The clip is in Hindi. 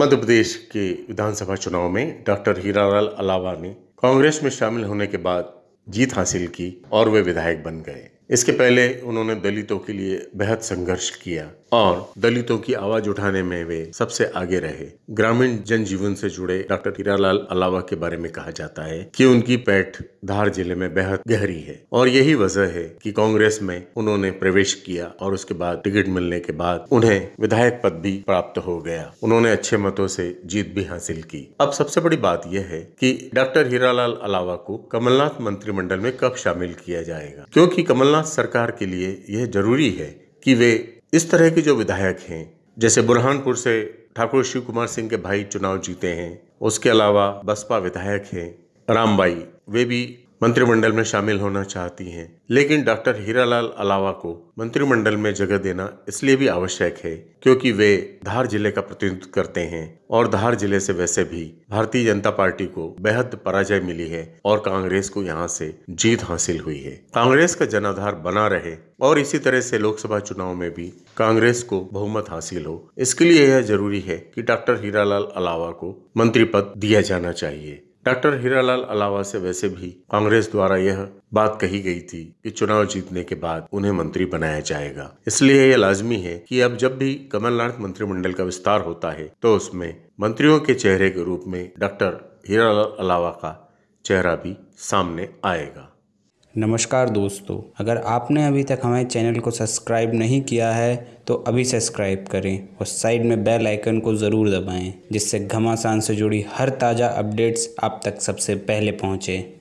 मध्य प्रदेश के विधानसभा चुनाव में डॉक्टर हीरालाल अलावा ने कांग्रेस में शामिल होने के बाद जीत हासिल की और वे विधायक बन गए। इसके पहले उन्होंने दलितों के लिए बेहद संघर्ष किया और दलितों की आवाज़ उठाने में वे सबसे आगे रहे। ग्रामीण जनजीवन से जुड़े डॉक्टर हीरालाल अलावा के बारे में कहा जाता है कि उनकी पैठ धार ज़िले में बेहद गहरी है और यही वजह है कि कांग्रेस में उन्होंने प्रवेश किया और उसके बाद टिकट मिलने के बाद उन्हें विधायक पद भी प्राप्त हो गया। उन्होंने अच्छे मतों से जीत भी हासिल की। अब सबसे बड़ी बात यह है कि डॉक्टर हीरालाल अलावा को कमलनाथ मंत्रिमंडल में कब शामिल किया जाएगा? क्योंकि कमलनाथ सरकार के लिए यह ज़रूरी है कि वे इस तरह के जो विधायक हैं, जैसे बुरहानपुर से ठाकुर शिव कुमार सिंह के भाई चुनाव जीते हैं, उसके अलावा बसपा विधायक हैं, रामबाई, वे भी मंत्रिमंडल में शामिल होना चाहती हैं। लेकिन डॉक्टर हीरालाल अलावा को मंत्रिमंडल में जगह देना इसलिए भी आवश्यक है, क्योंकि वे धार ज़िले का प्रतिनिधित्व करते हैं और धार ज़िले से वैसे भी भारतीय जनता पार्टी को बेहद पराजय मिली है और कांग्रेस को यहाँ से जीत हासिल हुई है। कांग्रेस का जनाधार बना रहे और इसी तरह से लोकसभा चुनाव में भी कांग्रेस को बहुमत हासिल हो। इसके लिए यह ज़रूरी है कि डॉक्टर हीरालाल अलावा को मंत्री पद दिया जाना चाहिए। डॉक्टर हीरालाल अलावा से वैसे भी कांग्रेस द्वारा यह बात कही गई थी कि चुनाव जीतने के बाद उन्हें मंत्री बनाया जाएगा। इसलिए यह लाजमी है कि अब जब भी कमलनाथ मंत्रिमंडल का विस्तार होता है तो उसमें मंत्रियों के चेहरे के रूप में डॉक्टर हीरालाल अलावा का चेहरा भी सामने आएगा। नमस्कार दोस्तों, अगर आपने अभी तक हमारे चैनल को सब्सक्राइब नहीं किया है तो अभी सब्सक्राइब करें और साइड में बेल आइकन को ज़रूर दबाएँ, जिससे घमासान से जुड़ी हर ताज़ा अपडेट्स आप तक सबसे पहले पहुँचें।